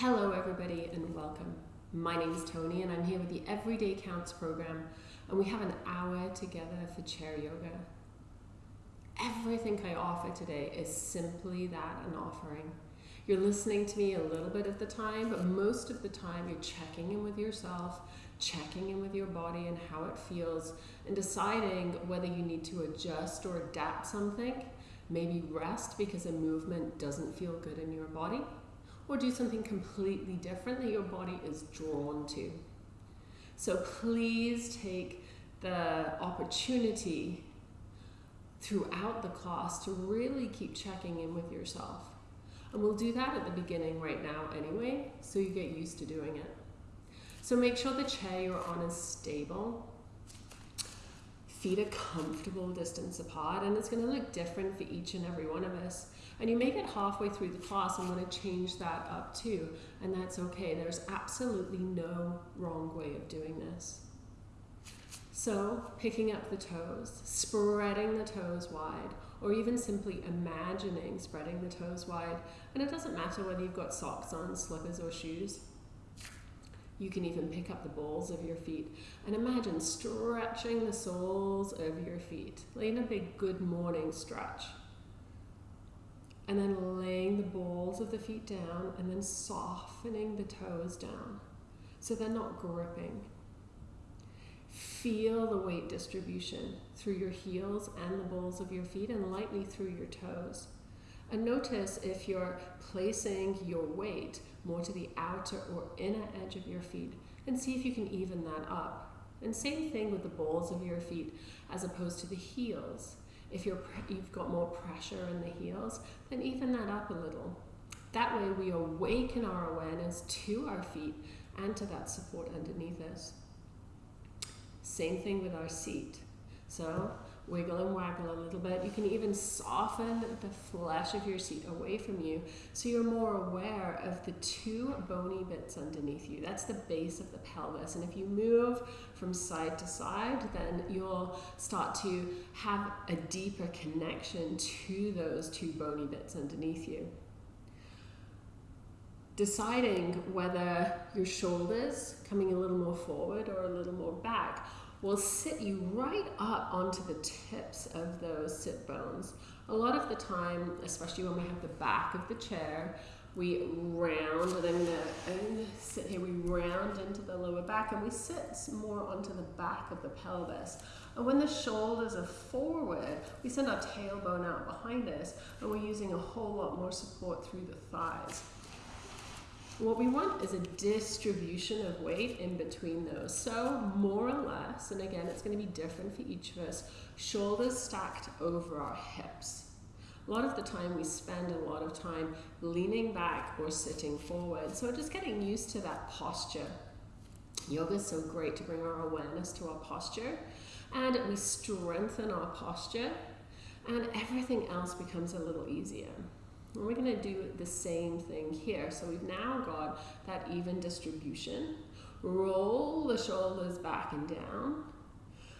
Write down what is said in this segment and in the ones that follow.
Hello, everybody, and welcome. My name is Tony, and I'm here with the Everyday Counts program, and we have an hour together for chair yoga. Everything I offer today is simply that an offering. You're listening to me a little bit of the time, but most of the time you're checking in with yourself, checking in with your body and how it feels, and deciding whether you need to adjust or adapt something. Maybe rest because a movement doesn't feel good in your body or do something completely different that your body is drawn to. So please take the opportunity throughout the class to really keep checking in with yourself. And we'll do that at the beginning right now anyway, so you get used to doing it. So make sure the chair you're on is stable. Feet a comfortable distance apart, and it's going to look different for each and every one of us. And you may get halfway through the class and want to change that up too, and that's okay. There's absolutely no wrong way of doing this. So, picking up the toes, spreading the toes wide, or even simply imagining spreading the toes wide. And it doesn't matter whether you've got socks on, slippers, or shoes. You can even pick up the balls of your feet and imagine stretching the soles of your feet, laying a big good morning stretch. And then laying the balls of the feet down and then softening the toes down so they're not gripping. Feel the weight distribution through your heels and the balls of your feet and lightly through your toes. And notice if you're placing your weight more to the outer or inner edge of your feet and see if you can even that up. And same thing with the balls of your feet as opposed to the heels. If you're, you've got more pressure in the heels, then even that up a little. That way we awaken our awareness to our feet and to that support underneath us. Same thing with our seat. So wiggle and waggle a little bit. You can even soften the flesh of your seat away from you so you're more aware of the two bony bits underneath you. That's the base of the pelvis. And if you move from side to side, then you'll start to have a deeper connection to those two bony bits underneath you. Deciding whether your shoulders coming a little more forward or a little more back will sit you right up onto the tips of those sit bones. A lot of the time, especially when we have the back of the chair, we round, and I'm gonna, sit here, we round into the lower back and we sit more onto the back of the pelvis. And when the shoulders are forward, we send our tailbone out behind us and we're using a whole lot more support through the thighs. What we want is a distribution of weight in between those. So more or less, and again, it's going to be different for each of us, shoulders stacked over our hips. A lot of the time we spend a lot of time leaning back or sitting forward. So just getting used to that posture. Yoga is so great to bring our awareness to our posture and we strengthen our posture and everything else becomes a little easier. And we're going to do the same thing here. So we've now got that even distribution. Roll the shoulders back and down.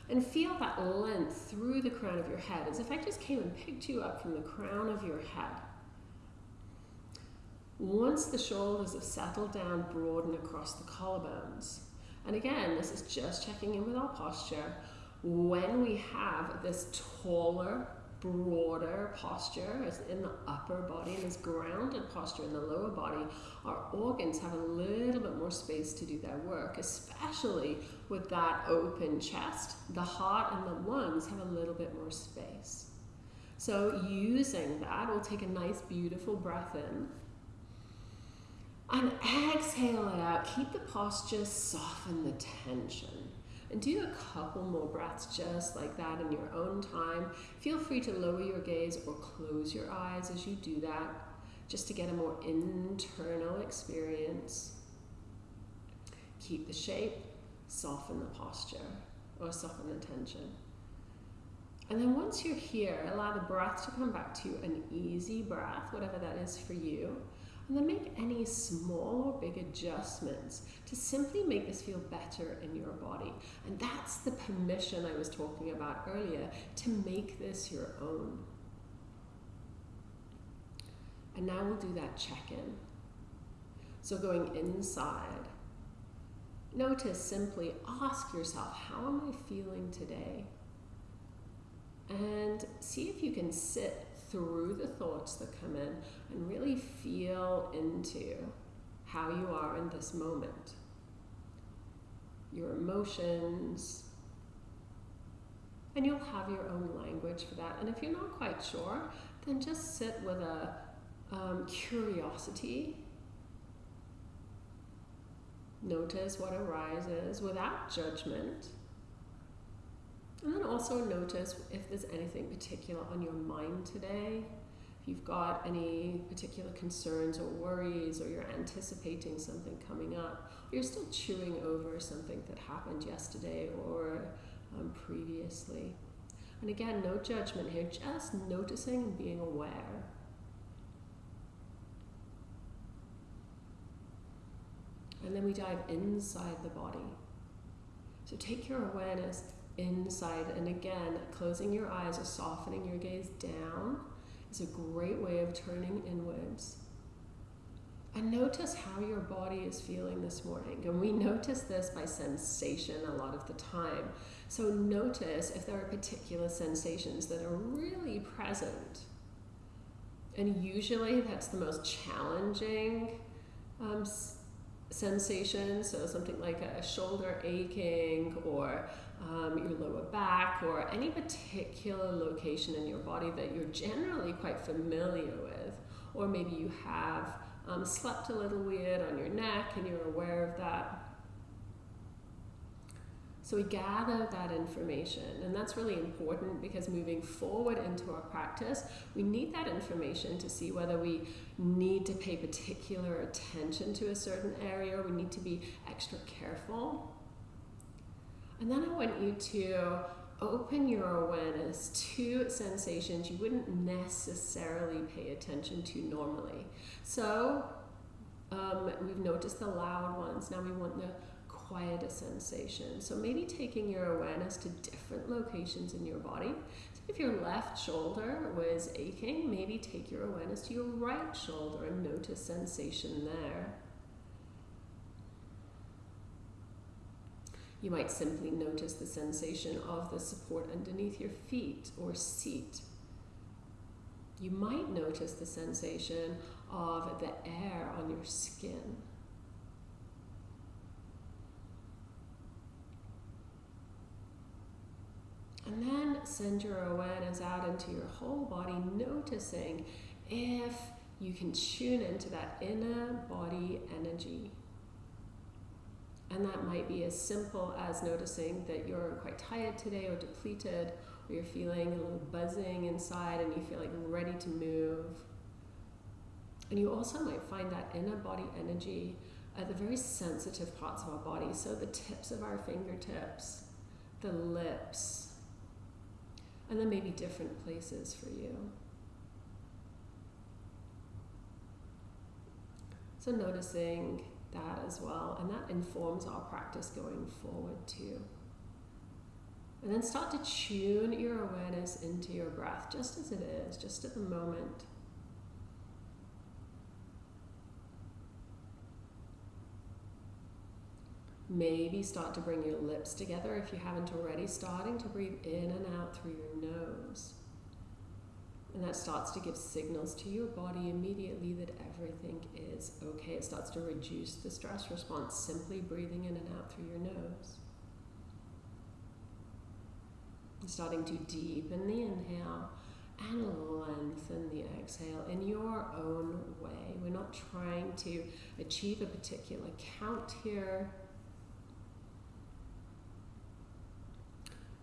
And feel that length through the crown of your head, as if I just came and picked you up from the crown of your head. Once the shoulders have settled down, broaden across the collarbones. And again, this is just checking in with our posture. When we have this taller, broader posture as in the upper body and this grounded posture in the lower body, our organs have a little bit more space to do their work, especially with that open chest. The heart and the lungs have a little bit more space. So using that, we'll take a nice beautiful breath in. And exhale it out. Keep the posture, soften the tension. And do a couple more breaths just like that in your own time. Feel free to lower your gaze or close your eyes as you do that, just to get a more internal experience. Keep the shape, soften the posture, or soften the tension. And then once you're here, allow the breath to come back to an easy breath, whatever that is for you. And then make any small or big adjustments to simply make this feel better in your body. And that's the permission I was talking about earlier to make this your own. And now we'll do that check in. So going inside, notice simply ask yourself, how am I feeling today? And see if you can sit through the thoughts that come in and really feel into how you are in this moment. Your emotions, and you'll have your own language for that. And if you're not quite sure, then just sit with a um, curiosity Notice what arises without judgment. And then also notice if there's anything particular on your mind today. If you've got any particular concerns or worries, or you're anticipating something coming up, or you're still chewing over something that happened yesterday or um, previously. And again, no judgment here, just noticing and being aware. And then we dive inside the body. So take your awareness inside, and again, closing your eyes or softening your gaze down is a great way of turning inwards. And notice how your body is feeling this morning. And we notice this by sensation a lot of the time. So notice if there are particular sensations that are really present. And usually that's the most challenging um, sensation, so something like a shoulder aching or um, your lower back or any particular location in your body that you're generally quite familiar with, or maybe you have um, slept a little weird on your neck and you're aware of that. So we gather that information, and that's really important because moving forward into our practice, we need that information to see whether we need to pay particular attention to a certain area or we need to be extra careful. And then I want you to open your awareness to sensations you wouldn't necessarily pay attention to normally. So um, we've noticed the loud ones. Now we want the quieter sensation. So maybe taking your awareness to different locations in your body. So if your left shoulder was aching, maybe take your awareness to your right shoulder and notice sensation there. You might simply notice the sensation of the support underneath your feet or seat. You might notice the sensation of the air on your skin. And then send your awareness out into your whole body, noticing if you can tune into that inner body energy. And that might be as simple as noticing that you're quite tired today or depleted, or you're feeling a little buzzing inside and you feel like you're ready to move. And you also might find that inner body energy at the very sensitive parts of our body. So the tips of our fingertips, the lips, and then maybe different places for you. So noticing that as well, and that informs our practice going forward too. And then start to tune your awareness into your breath, just as it is, just at the moment. Maybe start to bring your lips together if you haven't already, starting to breathe in and out through your nose. Starts to give signals to your body immediately that everything is okay. It starts to reduce the stress response simply breathing in and out through your nose. starting to deepen the inhale and lengthen the exhale in your own way. We're not trying to achieve a particular count here.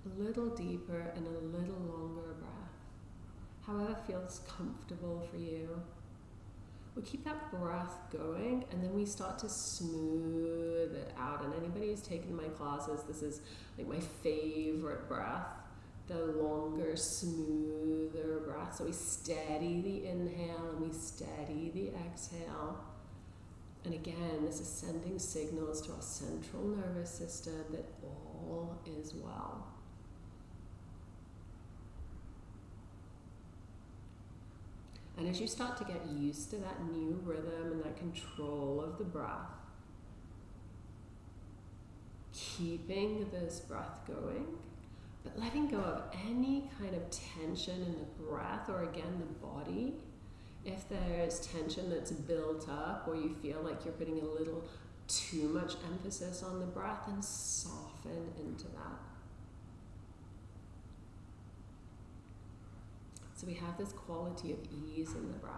a little deeper and a little longer breath, however feels comfortable for you. We keep that breath going and then we start to smooth it out. And anybody who's taken my classes, this is like my favorite breath the longer, smoother breath. So we steady the inhale and we steady the exhale. And again, this is sending signals to our central nervous system that all is well. And as you start to get used to that new rhythm and that control of the breath, keeping this breath going, but letting go of any kind of tension in the breath or again the body. If there's tension that's built up or you feel like you're putting a little too much emphasis on the breath, and soften into that. We have this quality of ease in the breath.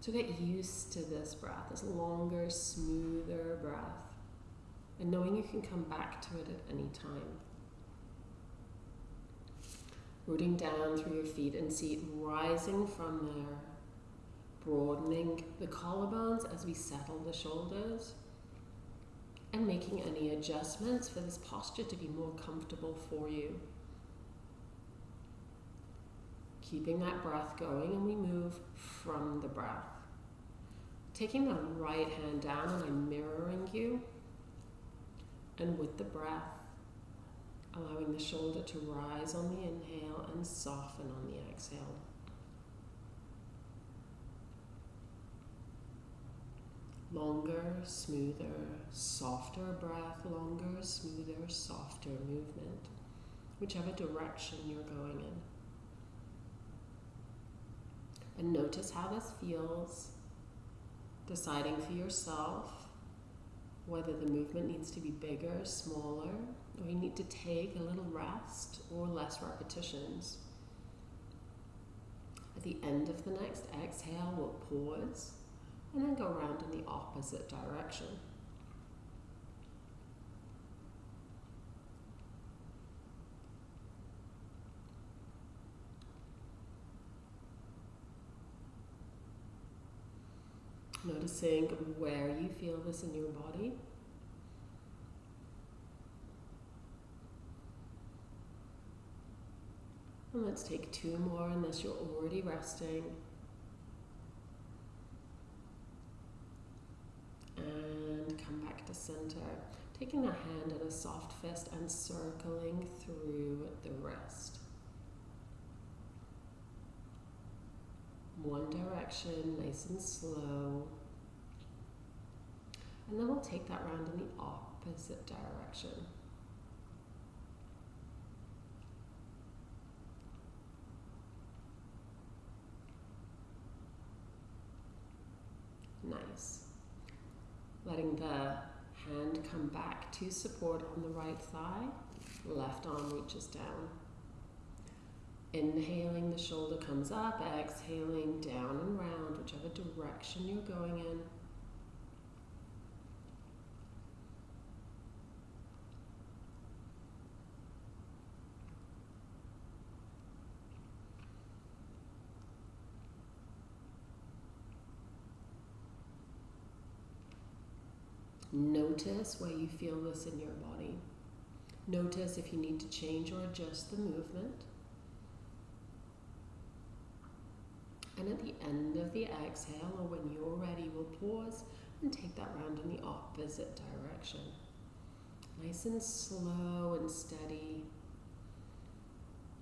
So get used to this breath, this longer, smoother breath, and knowing you can come back to it at any time. Rooting down through your feet and seat, rising from there, broadening the collarbones as we settle the shoulders, and making any adjustments for this posture to be more comfortable for you keeping that breath going, and we move from the breath. Taking the right hand down, and I'm mirroring you. And with the breath, allowing the shoulder to rise on the inhale and soften on the exhale. Longer, smoother, softer breath, longer, smoother, softer movement, whichever direction you're going in. And notice how this feels. Deciding for yourself whether the movement needs to be bigger, smaller, or you need to take a little rest or less repetitions. At the end of the next exhale, we'll pause and then go around in the opposite direction. Noticing where you feel this in your body. And let's take two more unless you're already resting. And come back to center. Taking a hand in a soft fist and circling through the wrist. One direction, nice and slow. And then we'll take that round in the opposite direction. Nice. Letting the hand come back to support on the right thigh, left arm reaches down. Inhaling, the shoulder comes up, exhaling, down and round, whichever direction you're going in. Notice where you feel this in your body. Notice if you need to change or adjust the movement. And at the end of the exhale, or when you're ready, we'll pause and take that round in the opposite direction. Nice and slow and steady.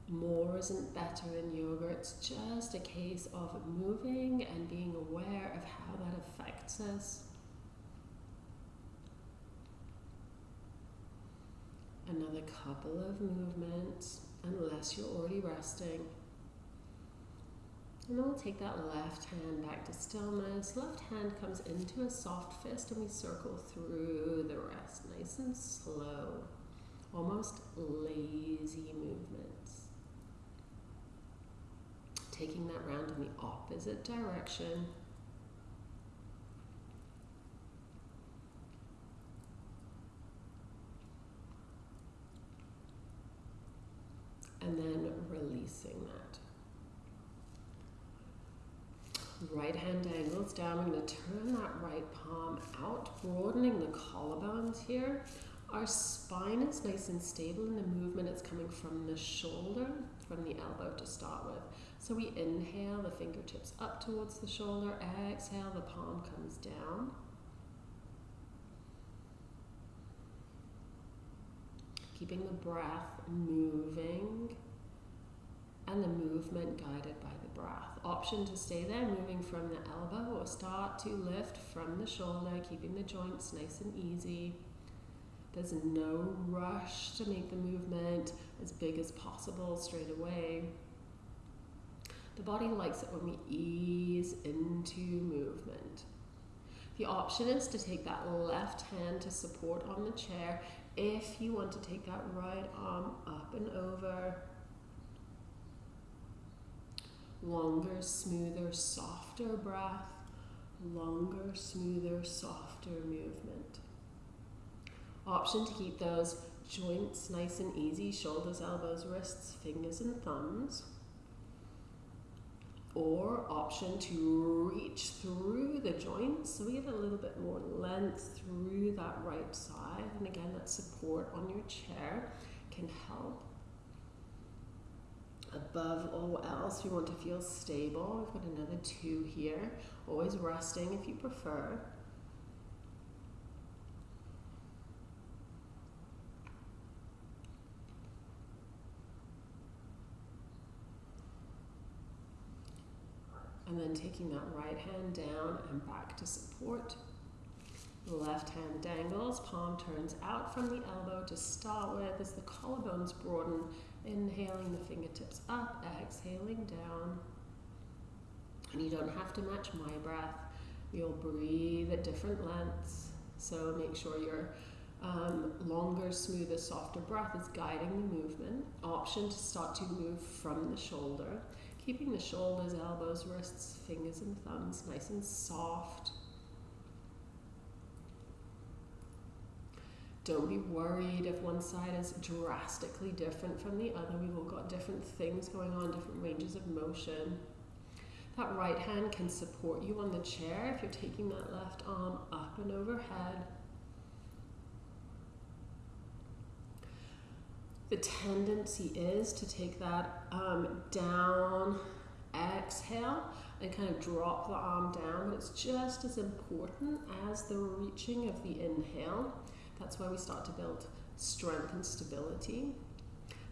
More isn't better in yoga. It's just a case of moving and being aware of how that affects us. Another couple of movements, unless you're already resting. And then we'll take that left hand back to stillness. Left hand comes into a soft fist and we circle through the rest, nice and slow, almost lazy movements. Taking that round in the opposite direction. And then releasing that. Right hand angles down. I'm going to turn that right palm out, broadening the collarbones here. Our spine is nice and stable in the movement. It's coming from the shoulder, from the elbow to start with. So we inhale, the fingertips up towards the shoulder. Exhale, the palm comes down. Keeping the breath moving and the movement guided by the breath. Option to stay there, moving from the elbow or start to lift from the shoulder, keeping the joints nice and easy. There's no rush to make the movement as big as possible straight away. The body likes it when we ease into movement. The option is to take that left hand to support on the chair if you want to take that right arm up and over. Longer, smoother, softer breath. Longer, smoother, softer movement. Option to keep those joints nice and easy shoulders, elbows, wrists, fingers, and thumbs. Or option to reach through the joints so we get a little bit more length through that right side. And again, that support on your chair can help. Above all else, we want to feel stable. We've got another two here. Always resting if you prefer. And then taking that right hand down and back to support. Left hand dangles, palm turns out from the elbow to start with as the collarbones broaden. Inhaling the fingertips up, exhaling down. And you don't have to match my breath. You'll breathe at different lengths. So make sure your um, longer, smoother, softer breath is guiding the movement. Option to start to move from the shoulder keeping the shoulders, elbows, wrists, fingers, and thumbs nice and soft. Don't be worried if one side is drastically different from the other. We've all got different things going on, different ranges of motion. That right hand can support you on the chair if you're taking that left arm up and overhead. the tendency is to take that um, down, exhale, and kind of drop the arm down. But it's just as important as the reaching of the inhale. That's why we start to build strength and stability.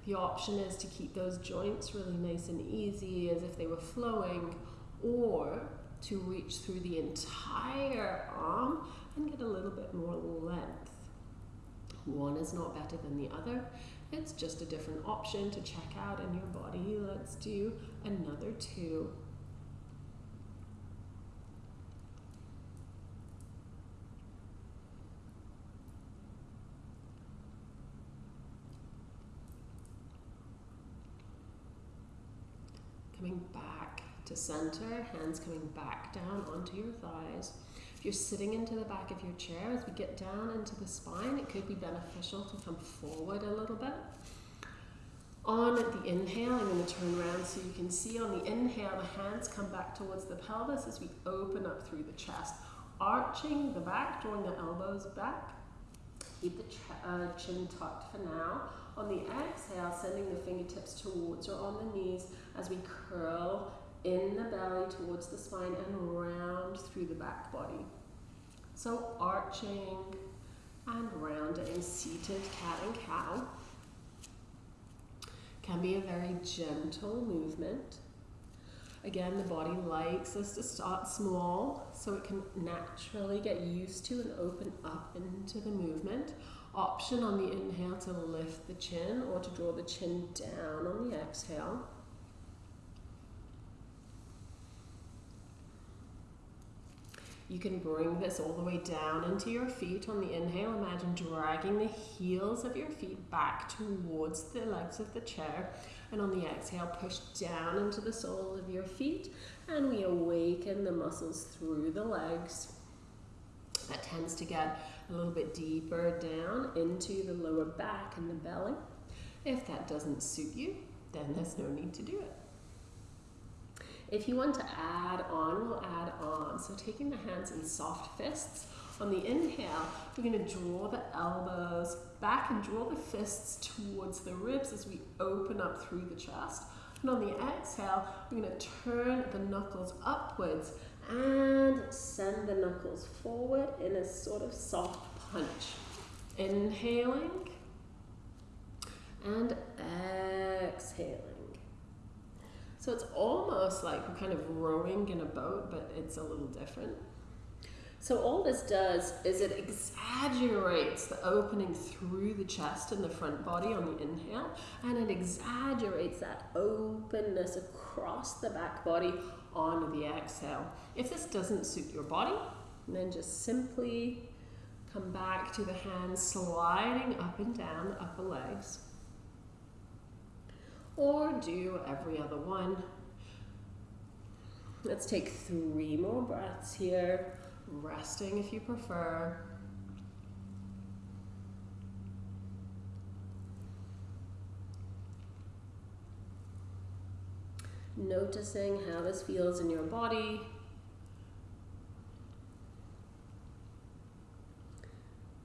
The option is to keep those joints really nice and easy as if they were flowing, or to reach through the entire arm and get a little bit more length. One is not better than the other. It's just a different option to check out in your body. Let's do another two. Coming back to center, hands coming back down onto your thighs If you're sitting into the back of your chair, as we get down into the spine, it could be beneficial to come forward a little bit. On the inhale, I'm going to turn around so you can see on the inhale, the hands come back towards the pelvis as we open up through the chest, arching the back, drawing the elbows back. Keep the uh, chin tucked for now. On the exhale, sending the fingertips towards or on the knees as we curl in the belly towards the spine and round through the back body. So arching and rounding, seated cat and cow can be a very gentle movement. Again, the body likes us to start small so it can naturally get used to and open up into the movement. Option on the inhale to lift the chin or to draw the chin down on the exhale. You can bring this all the way down into your feet on the inhale. Imagine dragging the heels of your feet back towards the legs of the chair. And on the exhale, push down into the soles of your feet. And we awaken the muscles through the legs. That tends to get a little bit deeper down into the lower back and the belly. If that doesn't suit you, then there's no need to do it. If you want to add on, we'll add on. So taking the hands in soft fists. On the inhale, we're going to draw the elbows back and draw the fists towards the ribs as we open up through the chest. And on the exhale, we're going to turn the knuckles upwards and send the knuckles forward in a sort of soft punch. Inhaling and exhaling. So it's almost like we're kind of rowing in a boat, but it's a little different. So all this does is it exaggerates the opening through the chest and the front body on the inhale, and it exaggerates that openness across the back body on the exhale. If this doesn't suit your body, then just simply come back to the hands sliding up and down the upper legs. Or do every other one. Let's take three more breaths here resting if you prefer. Noticing how this feels in your body.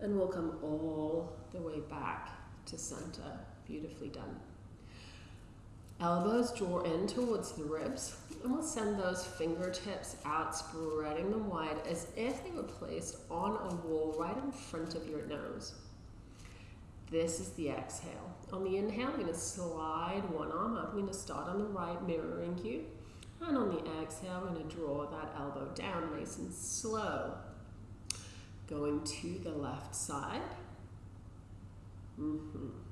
And we'll come all the way back to center. Beautifully done. Elbows draw in towards the ribs, and we'll send those fingertips out, spreading them wide as if they were placed on a wall right in front of your nose. This is the exhale. On the inhale, I'm going to slide one arm up. I'm going to start on the right, mirroring you. And on the exhale, I'm going to draw that elbow down nice and slow. Going to the left side. Mm -hmm.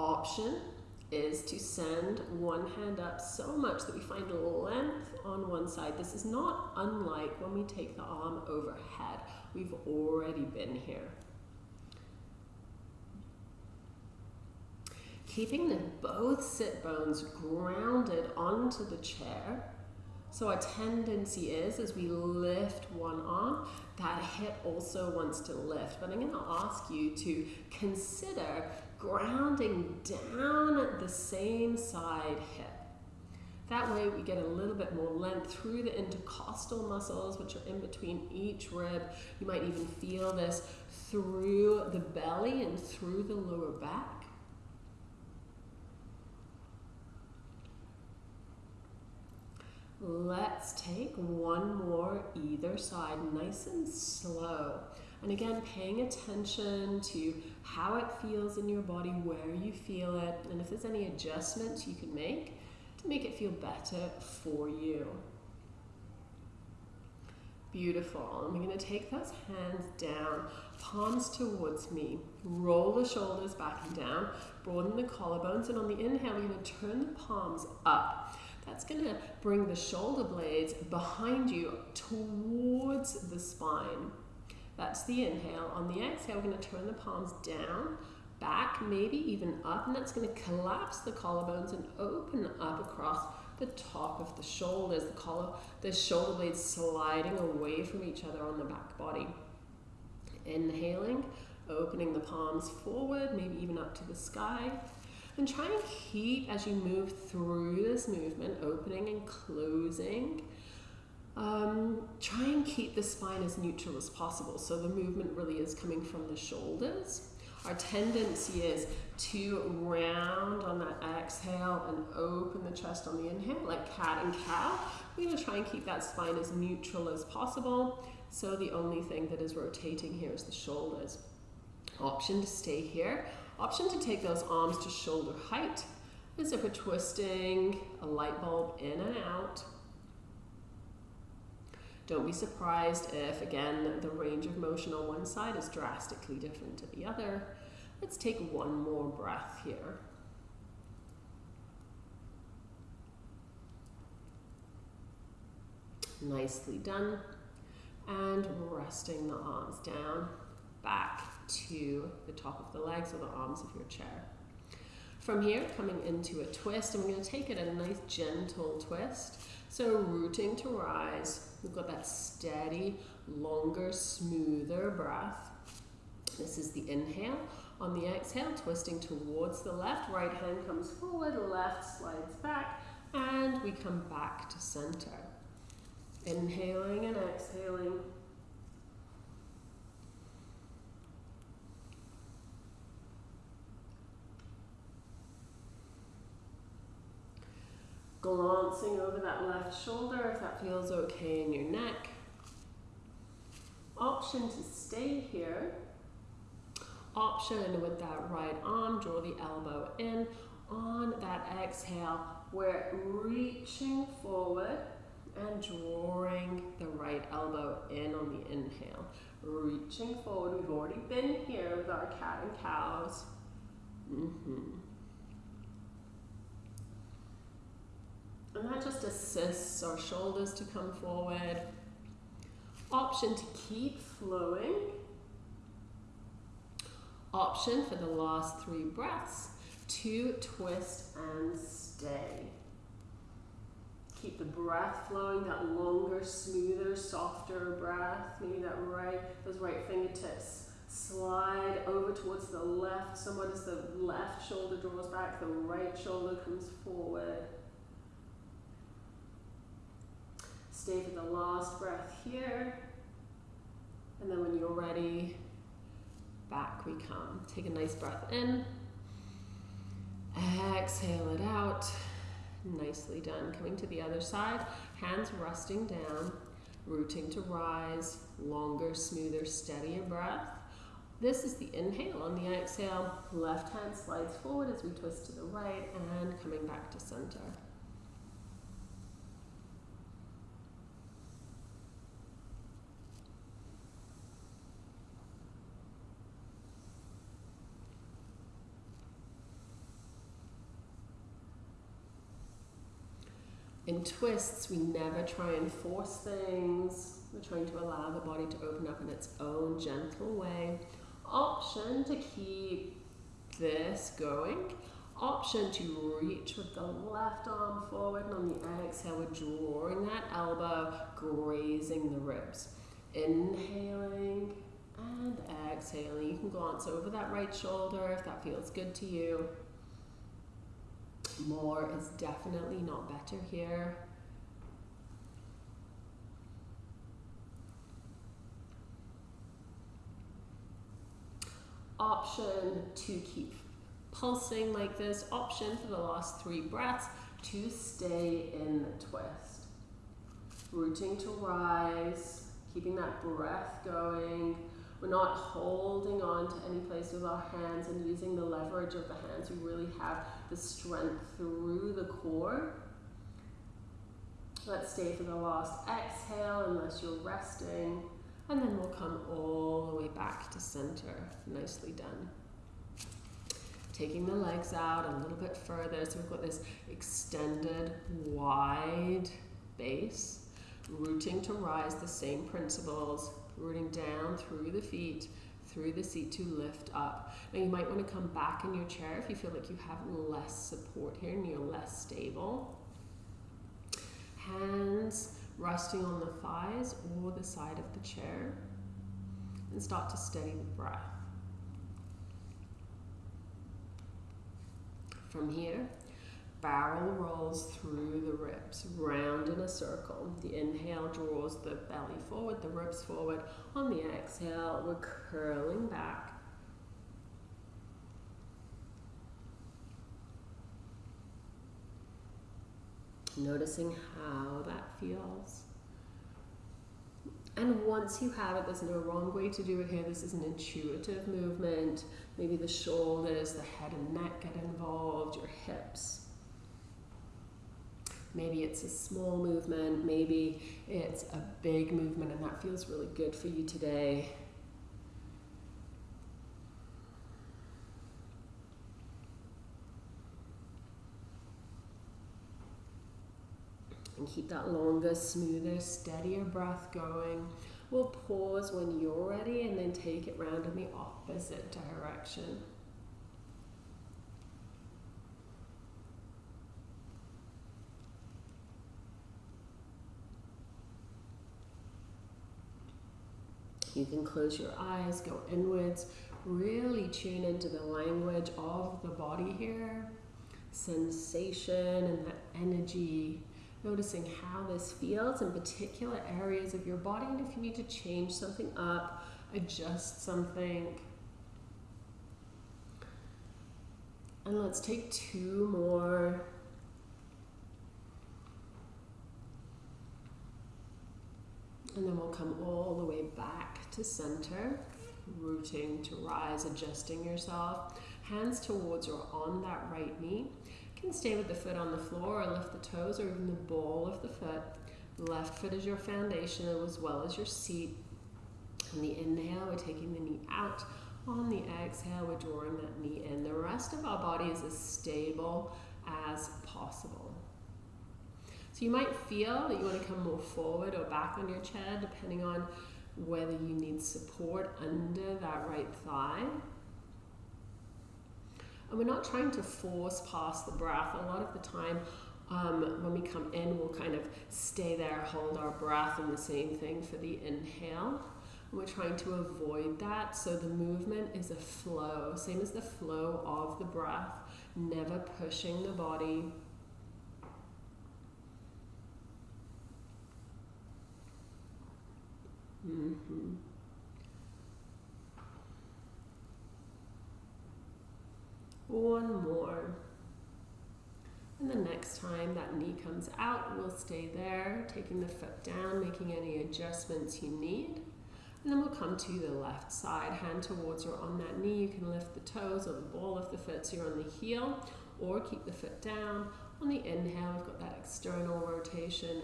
option is to send one hand up so much that we find length on one side. This is not unlike when we take the arm overhead. We've already been here. Keeping the both sit bones grounded onto the chair. So our tendency is as we lift one arm, that hip also wants to lift. But I'm going to ask you to consider grounding down at the same side hip. That way we get a little bit more length through the intercostal muscles, which are in between each rib. You might even feel this through the belly and through the lower back. Let's take one more either side, nice and slow. And again, paying attention to how it feels in your body, where you feel it, and if there's any adjustments you can make to make it feel better for you. Beautiful. And we're going to take those hands down, palms towards me. Roll the shoulders back and down, broaden the collarbones, and on the inhale, we're going to turn the palms up. That's going to bring the shoulder blades behind you towards the spine. That's the inhale. On the exhale, we're going to turn the palms down, back, maybe even up, and that's going to collapse the collarbones and open up across the top of the shoulders, the collar, the shoulder blades sliding away from each other on the back body. Inhaling, opening the palms forward, maybe even up to the sky. And try and keep, as you move through this movement, opening and closing, um, try and keep the spine as neutral as possible. So the movement really is coming from the shoulders. Our tendency is to round on that exhale and open the chest on the inhale, like cat and cow. We're going to try and keep that spine as neutral as possible. So the only thing that is rotating here is the shoulders. Option to stay here. Option to take those arms to shoulder height as if we're twisting a light bulb in and out. Don't be surprised if, again, the range of motion on one side is drastically different to the other. Let's take one more breath here. Nicely done. And resting the arms down back to the top of the legs or the arms of your chair. From here, coming into a twist, and we're going to take it a nice gentle twist. So rooting to rise, we've got that steady, longer, smoother breath. This is the inhale. On the exhale, twisting towards the left, right hand comes forward, left slides back, and we come back to center. Inhaling and exhaling. Glancing over that left shoulder if that feels okay in your neck. Option to stay here. Option with that right arm, draw the elbow in. On that exhale, we're reaching forward and drawing the right elbow in on the inhale. Reaching forward. We've already been here with our cat and cows. Mm-hmm. And that just assists our shoulders to come forward. Option to keep flowing. Option for the last three breaths to twist and stay. Keep the breath flowing, that longer, smoother, softer breath. Maybe that right, those right fingertips slide over towards the left, somewhat as the left shoulder draws back, the right shoulder comes forward. Stay for the last breath here. And then when you're ready, back we come. Take a nice breath in. Exhale it out. Nicely done. Coming to the other side, hands resting down, rooting to rise, longer, smoother, steadier breath. This is the inhale. On the exhale, left hand slides forward as we twist to the right and coming back to center. In twists, we never try and force things. We're trying to allow the body to open up in its own gentle way. Option to keep this going. Option to reach with the left arm forward and on the exhale, we're drawing that elbow, grazing the ribs. Inhaling and exhaling. You can glance over that right shoulder if that feels good to you. More is definitely not better here. Option to keep pulsing like this. Option for the last three breaths to stay in the twist. Rooting to rise, keeping that breath going. We're not holding on to any place with our hands and using the leverage of the hands. We really have the strength through the core. Let's stay for the last exhale unless you're resting. And then we'll come all the way back to center. Nicely done. Taking the legs out a little bit further. So we've got this extended, wide base. Rooting to rise, the same principles. Rooting down through the feet through the seat to lift up. Now you might want to come back in your chair if you feel like you have less support here and you're less stable. Hands resting on the thighs or the side of the chair and start to steady the breath. From here, barrel rolls through the ribs, round in a circle. The inhale draws the belly forward, the ribs forward. On the exhale, we're curling back. Noticing how that feels. And once you have it, there's no wrong way to do it here. This is an intuitive movement. Maybe the shoulders, the head and neck get involved, your hips. Maybe it's a small movement, maybe it's a big movement, and that feels really good for you today. And keep that longer, smoother, steadier breath going. We'll pause when you're ready and then take it round in the opposite direction. You can close your eyes, go inwards, really tune into the language of the body here, sensation and that energy, noticing how this feels in particular areas of your body, and if you need to change something up, adjust something. And let's take two more And then we'll come all the way back to center, rooting to rise, adjusting yourself. Hands towards or on that right knee. You can stay with the foot on the floor or lift the toes or even the ball of the foot. Left foot is your foundation as well as your seat. On the inhale, we're taking the knee out. On the exhale, we're drawing that knee in. The rest of our body is as stable as possible. So you might feel that you want to come more forward or back on your chair, depending on whether you need support under that right thigh. And we're not trying to force past the breath. A lot of the time, um, when we come in, we'll kind of stay there, hold our breath, and the same thing for the inhale. We're trying to avoid that. So the movement is a flow, same as the flow of the breath, never pushing the body. Mm-hmm. One more. And the next time that knee comes out, we'll stay there, taking the foot down, making any adjustments you need. And then we'll come to the left side, hand towards or on that knee. You can lift the toes or the ball of the foot so you're on the heel, or keep the foot down. On the inhale, we've got that external rotation.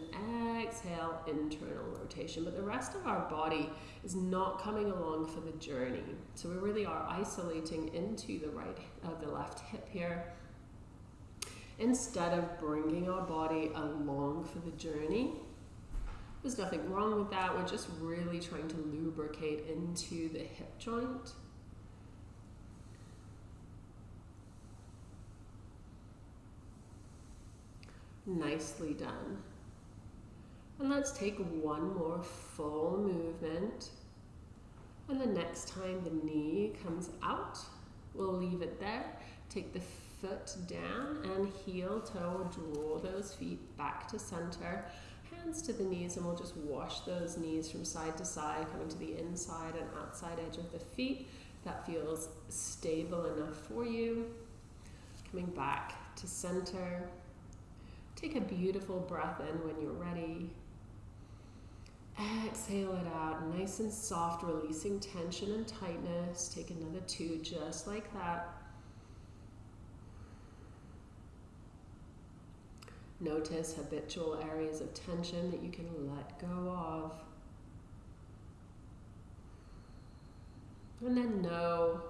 Exhale, internal rotation. But the rest of our body is not coming along for the journey. So we really are isolating into the right, uh, the left hip here. Instead of bringing our body along for the journey, there's nothing wrong with that. We're just really trying to lubricate into the hip joint. Nicely done. And let's take one more full movement. And the next time the knee comes out, we'll leave it there. Take the foot down and heel toe, draw those feet back to center. Hands to the knees and we'll just wash those knees from side to side, coming to the inside and outside edge of the feet. That feels stable enough for you. Coming back to center. Take a beautiful breath in when you're ready. Exhale it out, nice and soft, releasing tension and tightness. Take another two, just like that. Notice habitual areas of tension that you can let go of. And then know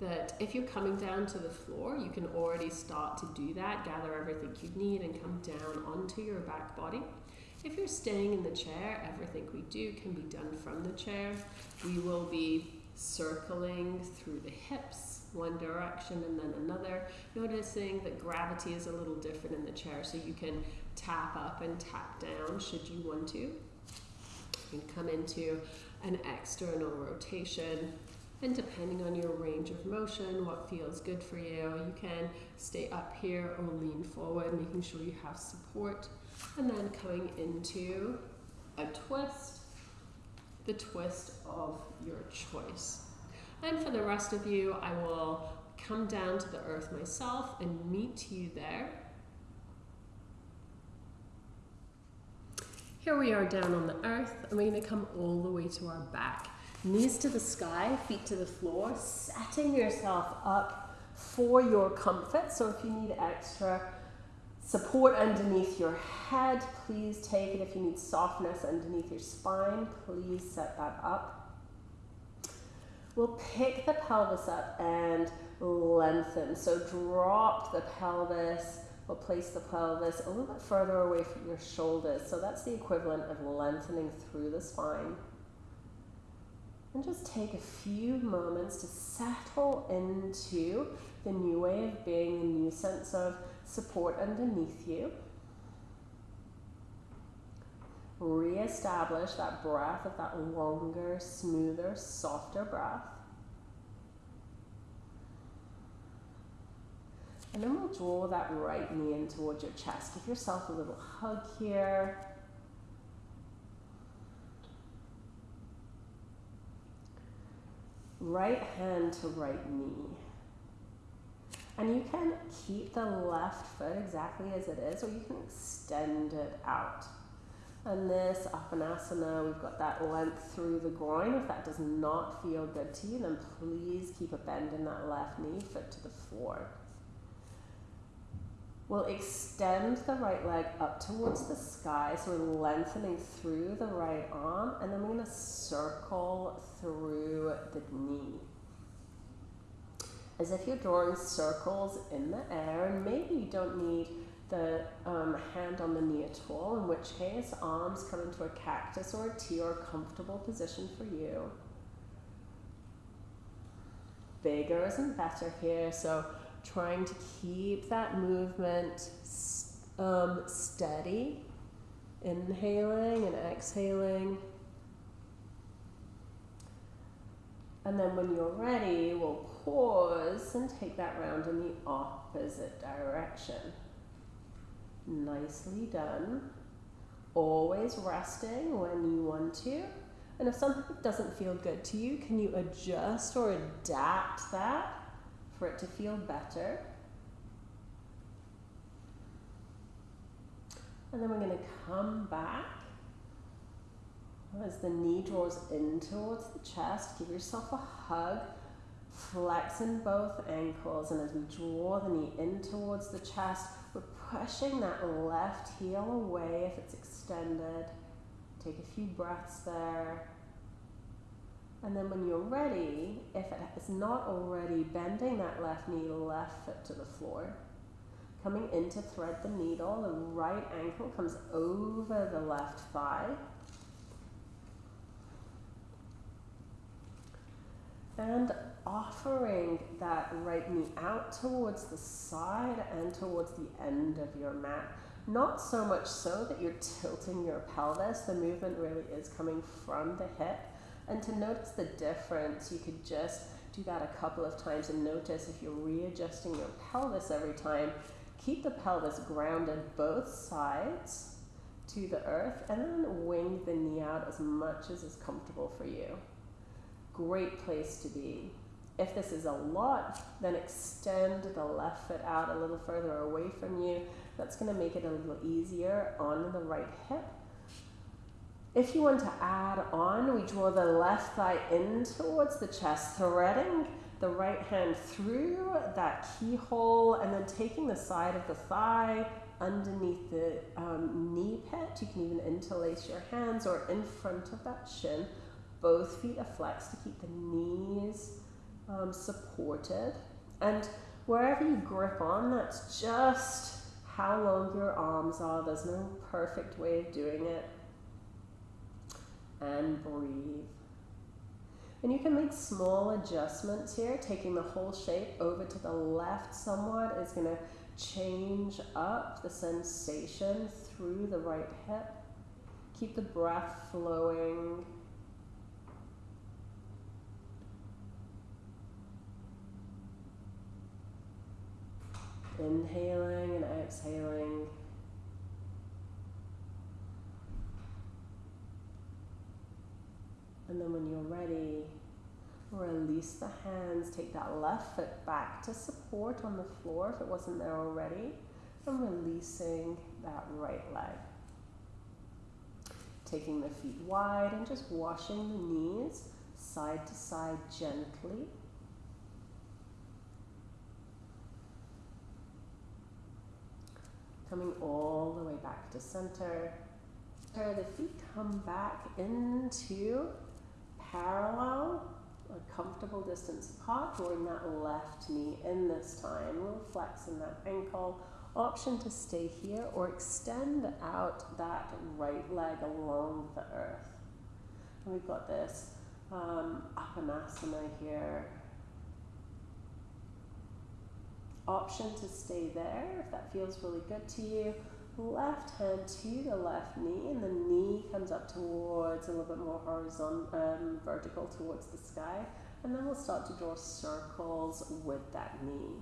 that if you're coming down to the floor, you can already start to do that, gather everything you need and come down onto your back body. If you're staying in the chair, everything we do can be done from the chair. We will be circling through the hips, one direction and then another, noticing that gravity is a little different in the chair, so you can tap up and tap down should you want to. You can come into an external rotation and depending on your range of motion, what feels good for you, you can stay up here or lean forward, making sure you have support. And then coming into a twist, the twist of your choice. And for the rest of you, I will come down to the earth myself and meet you there. Here we are down on the earth, and we're going to come all the way to our back. Knees to the sky, feet to the floor, setting yourself up for your comfort. So if you need extra support underneath your head, please take it. If you need softness underneath your spine, please set that up. We'll pick the pelvis up and lengthen. So drop the pelvis. We'll place the pelvis a little bit further away from your shoulders. So that's the equivalent of lengthening through the spine. And just take a few moments to settle into the new way of being, a new sense of support underneath you. Re-establish that breath of that longer, smoother, softer breath. And then we'll draw that right knee in towards your chest. Give yourself a little hug here. Right hand to right knee. And you can keep the left foot exactly as it is, or you can extend it out. And this Apanasana, we've got that length through the groin. If that does not feel good to you, then please keep a bend in that left knee, foot to the floor. We'll extend the right leg up towards the sky, so we're lengthening through the right arm, and then we're going to circle through the knee. As if you're drawing circles in the air, and maybe you don't need the um, hand on the knee at all, in which case arms come into a cactus or a T or a comfortable position for you. Bigger isn't better here, so trying to keep that movement um, steady, inhaling and exhaling. And then when you're ready, we'll pause and take that round in the opposite direction. Nicely done. Always resting when you want to. And if something doesn't feel good to you, can you adjust or adapt that for it to feel better? And then we're going to come back as the knee draws in towards the chest. Give yourself a hug. Flexing both ankles. And as we draw the knee in towards the chest, we're pushing that left heel away if it's extended. Take a few breaths there. And then when you're ready, if it is not already, bending that left knee, left foot to the floor. Coming in to thread the needle, the right ankle comes over the left thigh. And offering that right knee out towards the side and towards the end of your mat. Not so much so that you're tilting your pelvis, the movement really is coming from the hip. And to notice the difference, you could just do that a couple of times and notice if you're readjusting your pelvis every time, keep the pelvis grounded both sides to the earth and then wing the knee out as much as is comfortable for you. Great place to be. If this is a lot, then extend the left foot out a little further away from you. That's going to make it a little easier on the right hip. If you want to add on, we draw the left thigh in towards the chest, threading the right hand through that keyhole and then taking the side of the thigh underneath the um, knee pit. You can even interlace your hands or in front of that shin. Both feet are flexed to keep the knees um, supported. And wherever you grip on, that's just how long your arms are. There's no perfect way of doing it. And breathe. And you can make small adjustments here. Taking the whole shape over to the left somewhat is going to change up the sensation through the right hip. Keep the breath flowing. Inhaling and exhaling. And then when you're ready, release the hands. Take that left foot back to support on the floor if it wasn't there already. And releasing that right leg. Taking the feet wide and just washing the knees side to side gently. Coming all the way back to center. The feet come back into parallel, a comfortable distance apart, drawing that left knee in this time. We'll flex in that ankle. Option to stay here or extend out that right leg along the earth. And we've got this um, Apanasana here option to stay there if that feels really good to you. Left hand to the left knee, and the knee comes up towards a little bit more horizontal, um, vertical towards the sky. And then we'll start to draw circles with that knee.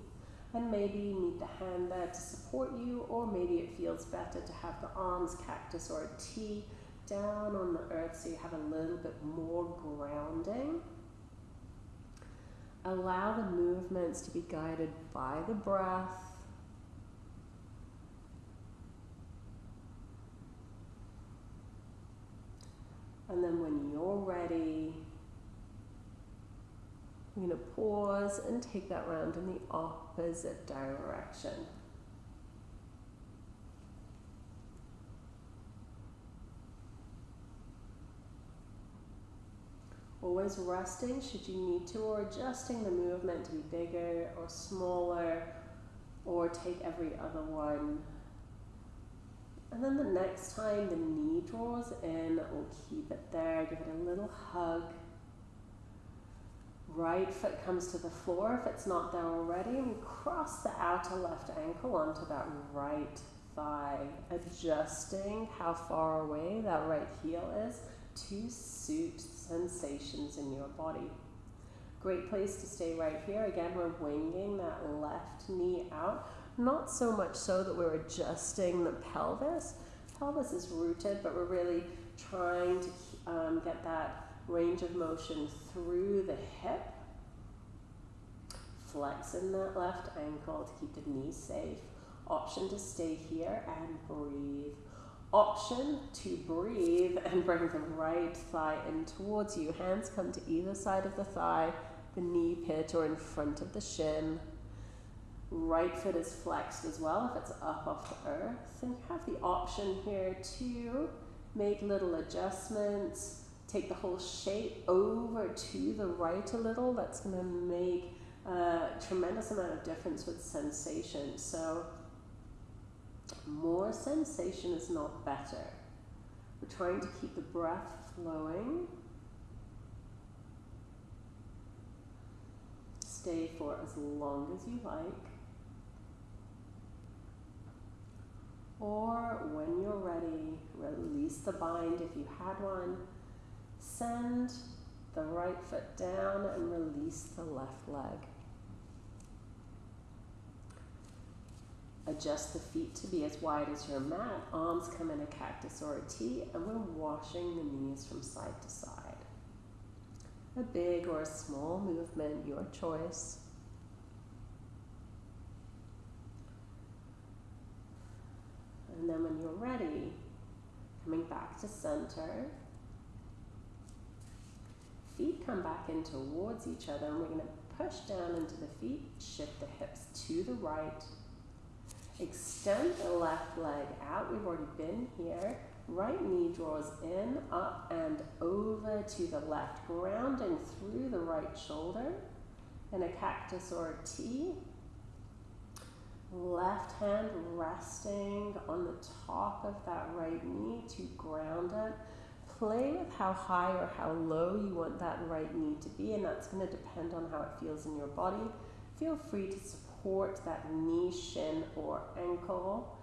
And maybe you need the hand there to support you, or maybe it feels better to have the arms cactus or a T down on the earth so you have a little bit more grounding. Allow the movements to be guided by the breath. And then when you're ready, we're going to pause and take that round in the opposite direction. Always resting should you need to, or adjusting the movement to be bigger or smaller, or take every other one. And then the next time the knee draws in, we'll keep it there, give it a little hug. Right foot comes to the floor if it's not there already, and cross the outer left ankle onto that right thigh, adjusting how far away that right heel is to suit sensations in your body. Great place to stay right here. Again, we're winging that left knee out. Not so much so that we're adjusting the pelvis. Pelvis is rooted, but we're really trying to um, get that range of motion through the hip. Flexing that left ankle to keep the knee safe. Option to stay here and breathe option to breathe and bring the right thigh in towards you. Hands come to either side of the thigh, the knee pit or in front of the shin. Right foot is flexed as well if it's up off the earth. And you have the option here to make little adjustments, take the whole shape over to the right a little. That's going to make a tremendous amount of difference with sensation. So more sensation is not better. We're trying to keep the breath flowing. Stay for as long as you like. Or when you're ready, release the bind if you had one. Send the right foot down and release the left leg. Adjust the feet to be as wide as your mat. Arms come in a cactus or a T, and we're washing the knees from side to side. A big or a small movement, your choice. And then when you're ready, coming back to center, feet come back in towards each other, and we're going to push down into the feet, shift the hips to the right, Extend the left leg out. We've already been here. Right knee draws in, up and over to the left, grounding through the right shoulder in a cactus or a T. Left hand resting on the top of that right knee to ground it. Play with how high or how low you want that right knee to be, and that's going to depend on how it feels in your body. Feel free to support that knee, shin, or ankle.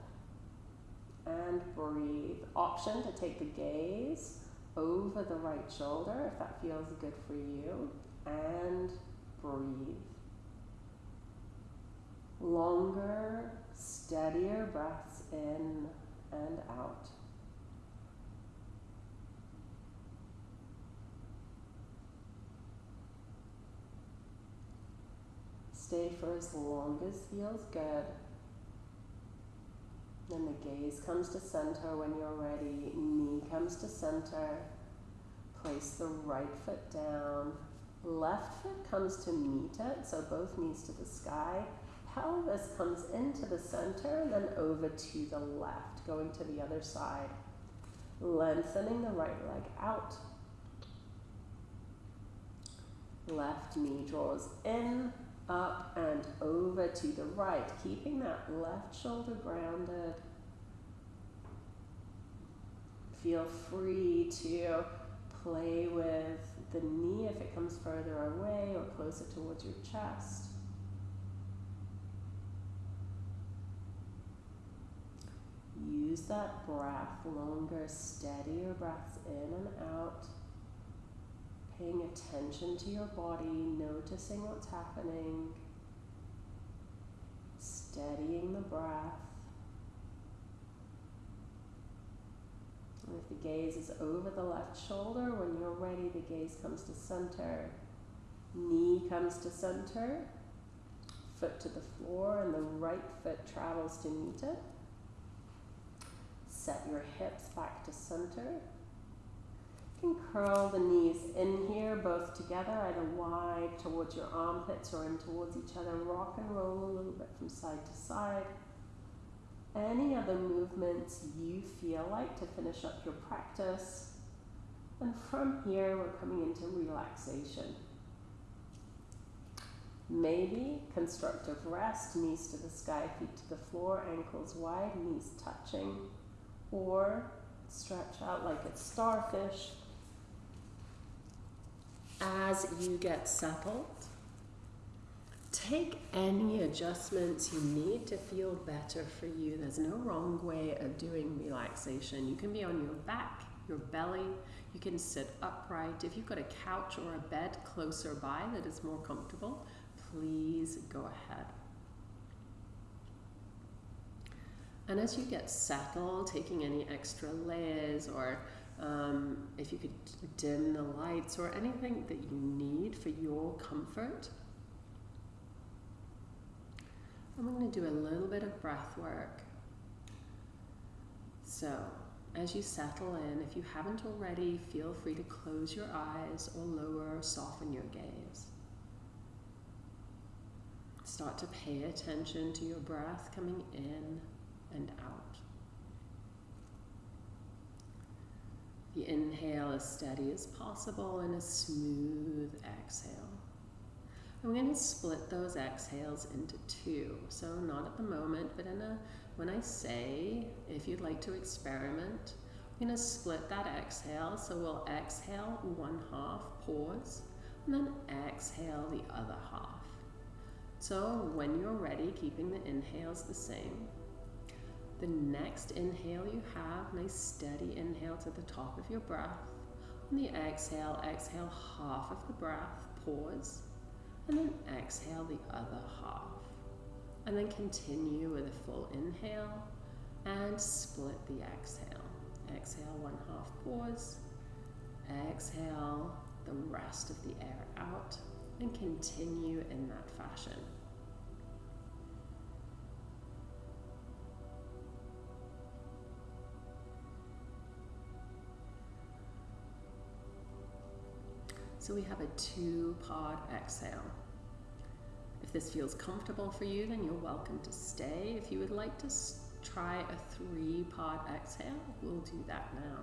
And breathe. Option to take the gaze over the right shoulder if that feels good for you. And breathe. Longer, steadier breaths in and out. Stay for as long as feels good. Then the gaze comes to center when you're ready. Knee comes to center. Place the right foot down. Left foot comes to meet it, so both knees to the sky. Pelvis comes into the center and then over to the left, going to the other side. Lengthening the right leg out. Left knee draws in, up and over to the right, keeping that left shoulder grounded. Feel free to play with the knee if it comes further away or closer towards your chest. Use that breath longer, steadier breaths in and out paying attention to your body, noticing what's happening, steadying the breath. And if the gaze is over the left shoulder, when you're ready, the gaze comes to center, knee comes to center, foot to the floor, and the right foot travels to meet it. Set your hips back to center can curl the knees in here, both together, either wide towards your armpits or in towards each other. Rock and roll a little bit from side to side. Any other movements you feel like to finish up your practice. And from here, we're coming into relaxation. Maybe constructive rest, knees to the sky, feet to the floor, ankles wide, knees touching. Or stretch out like it's starfish. As you get settled, take any adjustments you need to feel better for you. There's no wrong way of doing relaxation. You can be on your back, your belly, you can sit upright. If you've got a couch or a bed closer by that is more comfortable, please go ahead. And as you get settled, taking any extra layers or um, if you could dim the lights or anything that you need for your comfort. I'm going to do a little bit of breath work. So, as you settle in, if you haven't already, feel free to close your eyes or lower or soften your gaze. Start to pay attention to your breath coming in and out. The inhale as steady as possible and a smooth exhale. I'm going to split those exhales into two. So not at the moment, but in a when I say if you'd like to experiment, I'm going to split that exhale. So we'll exhale one half, pause, and then exhale the other half. So when you're ready, keeping the inhales the same, the next inhale you have, nice steady inhale to the top of your breath. On the exhale, exhale half of the breath, pause, and then exhale the other half. And then continue with a full inhale and split the exhale. Exhale one half, pause, exhale the rest of the air out, and continue in that fashion. So we have a two pod exhale. If this feels comfortable for you, then you're welcome to stay. If you would like to try a three pod exhale, we'll do that now.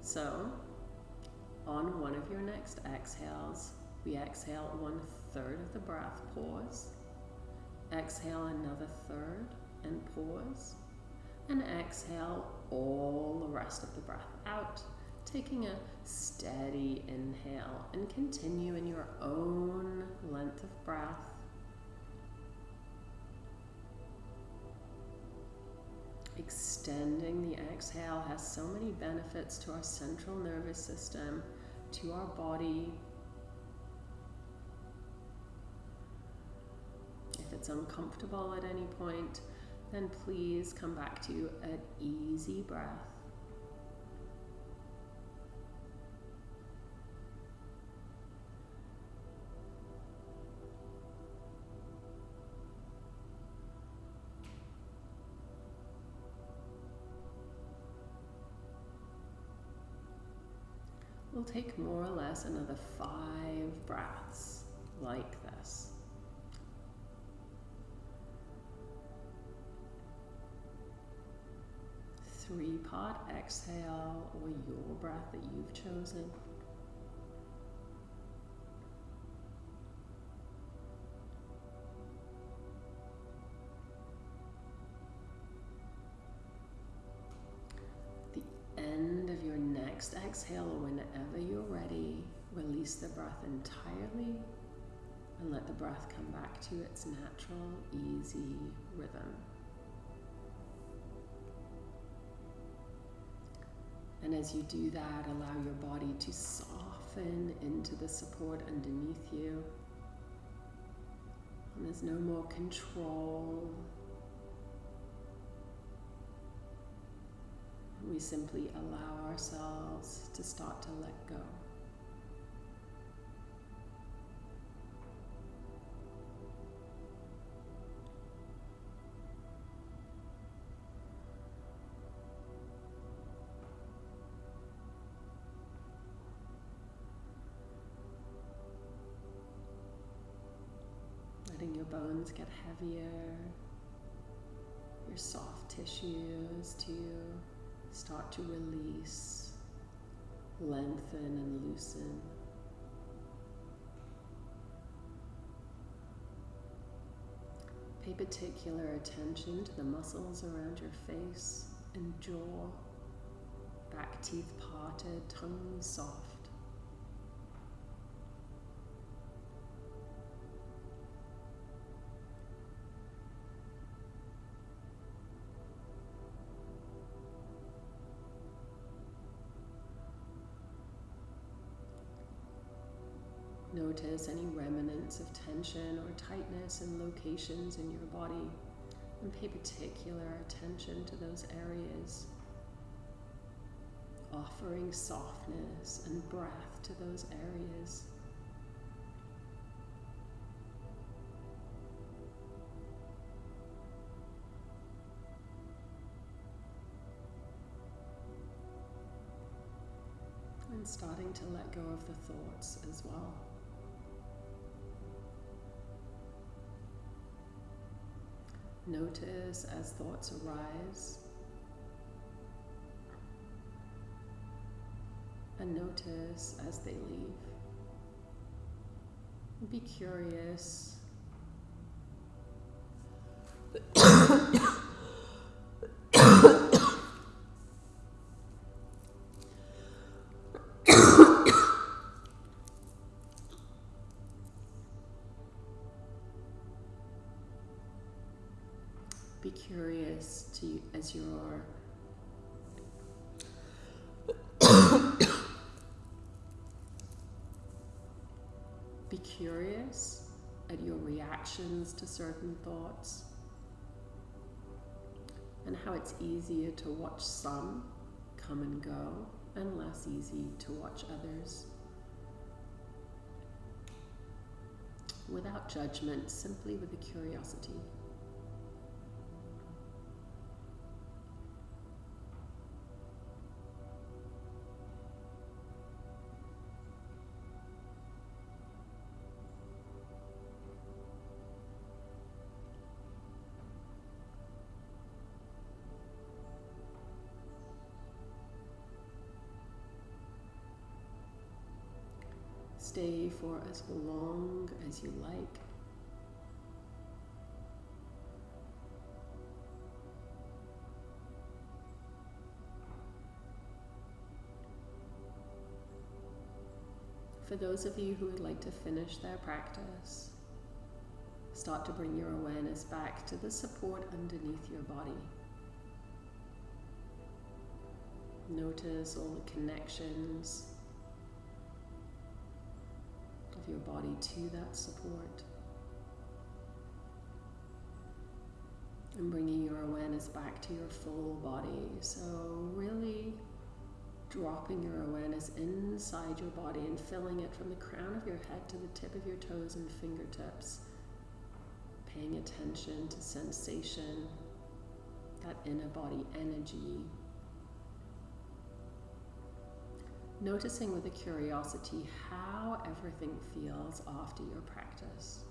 So, on one of your next exhales, we exhale one third of the breath, pause. Exhale another third and pause. And exhale all the rest of the breath out taking a steady inhale and continue in your own length of breath. Extending the exhale has so many benefits to our central nervous system, to our body. If it's uncomfortable at any point, then please come back to an easy breath. We'll take more or less another five breaths like this. Three pod exhale or your breath that you've chosen. Exhale, whenever you're ready, release the breath entirely and let the breath come back to its natural, easy rhythm. And as you do that, allow your body to soften into the support underneath you. And there's no more control we simply allow ourselves to start to let go. Letting your bones get heavier, your soft tissues too start to release, lengthen, and loosen. Pay particular attention to the muscles around your face and jaw, back teeth parted, tongue soft. Notice any remnants of tension or tightness in locations in your body and pay particular attention to those areas, offering softness and breath to those areas. And starting to let go of the thoughts as well. Notice as thoughts arise. And notice as they leave. Be curious. Curious to as you're be curious at your reactions to certain thoughts and how it's easier to watch some come and go and less easy to watch others. Without judgment, simply with a curiosity. For as long as you like. For those of you who would like to finish their practice, start to bring your awareness back to the support underneath your body. Notice all the connections of your body to that support. And bringing your awareness back to your full body. So, really dropping your awareness inside your body and filling it from the crown of your head to the tip of your toes and fingertips. Paying attention to sensation, that inner body energy, noticing with a curiosity how everything feels after your practice.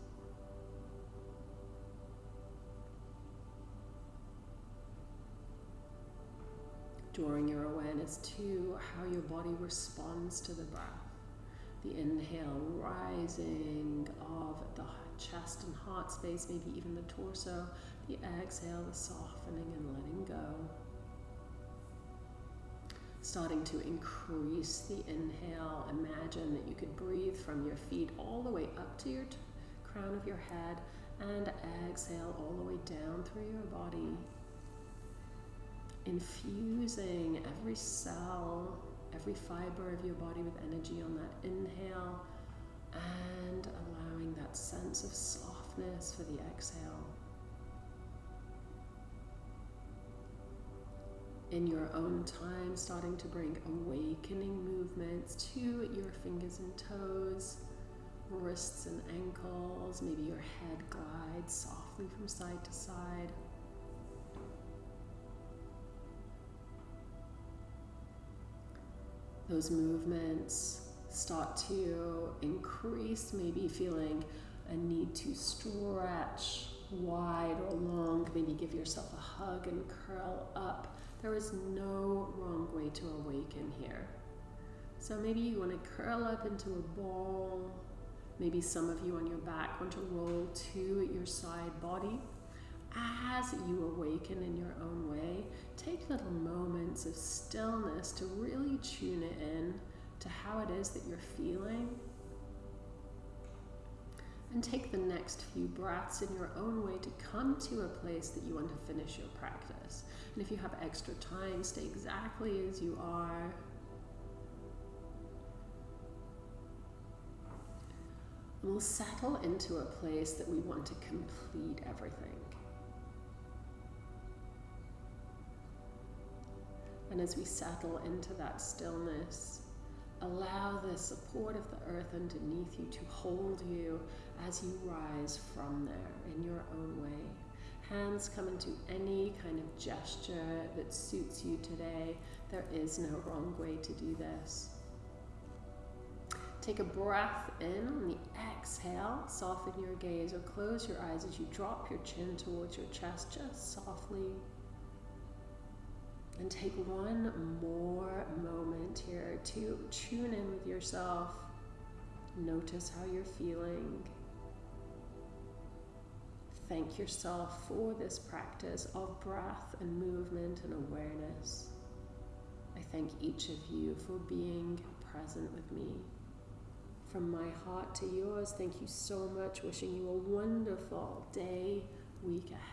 Drawing your awareness to how your body responds to the breath. The inhale rising of the chest and heart space, maybe even the torso. The exhale, the softening and letting go starting to increase the inhale. Imagine that you could breathe from your feet all the way up to your crown of your head and exhale all the way down through your body. Infusing every cell, every fiber of your body with energy on that inhale and allowing that sense of softness for the exhale. In your own time, starting to bring awakening movements to your fingers and toes, wrists and ankles. Maybe your head glides softly from side to side. Those movements start to increase, maybe feeling a need to stretch wide or long, maybe give yourself a hug and curl up. There is no wrong way to awaken here. So maybe you want to curl up into a ball. Maybe some of you on your back want to roll to your side body. As you awaken in your own way, take little moments of stillness to really tune it in to how it is that you're feeling and take the next few breaths in your own way to come to a place that you want to finish your practice. And if you have extra time, stay exactly as you are. We'll settle into a place that we want to complete everything. And as we settle into that stillness, allow the support of the earth underneath you to hold you as you rise from there in your own way. Hands come into any kind of gesture that suits you today. There is no wrong way to do this. Take a breath in on the exhale. Soften your gaze or close your eyes as you drop your chin towards your chest just softly. And take one more moment here to tune in with yourself. Notice how you're feeling. Thank yourself for this practice of breath and movement and awareness. I thank each of you for being present with me. From my heart to yours, thank you so much. Wishing you a wonderful day, week ahead.